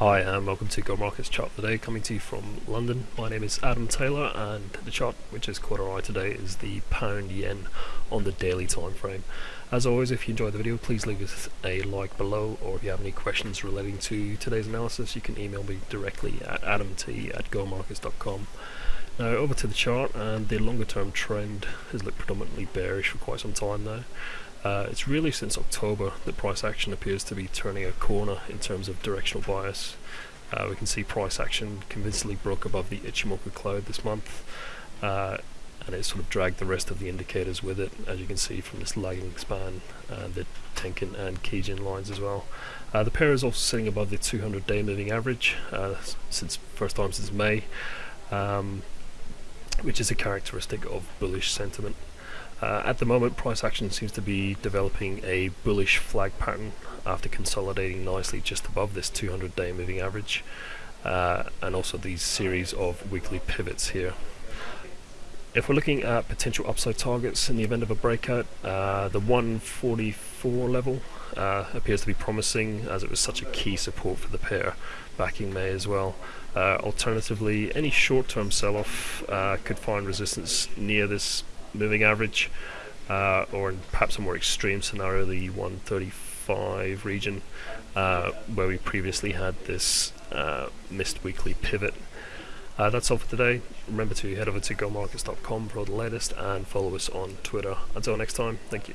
Hi and welcome to Go Markets chart today coming to you from London. My name is Adam Taylor and the chart which is caught our eye today is the pound yen on the daily time frame. As always if you enjoyed the video please leave us a like below or if you have any questions relating to today's analysis you can email me directly at adamt at gomarkets.com. Now over to the chart and the longer term trend has looked predominantly bearish for quite some time now. Uh, it's really since October that price action appears to be turning a corner in terms of directional bias. Uh, we can see price action convincingly broke above the Ichimoku cloud this month uh, and it sort of dragged the rest of the indicators with it as you can see from this lagging span and the Tenkan and Kijun lines as well. Uh, the pair is also sitting above the 200 day moving average uh, since first time since May um, which is a characteristic of bullish sentiment. Uh, at the moment, price action seems to be developing a bullish flag pattern after consolidating nicely just above this 200 day moving average uh, and also these series of weekly pivots here. If we're looking at potential upside targets in the event of a breakout, uh, the 144 level uh, appears to be promising as it was such a key support for the pair back in May as well. Uh, alternatively, any short-term sell-off uh, could find resistance near this moving average, uh, or in perhaps a more extreme scenario, the 135 region, uh, where we previously had this uh, missed weekly pivot. Uh, that's all for today. Remember to head over to gomarkets.com for all the latest and follow us on Twitter. Until next time, thank you.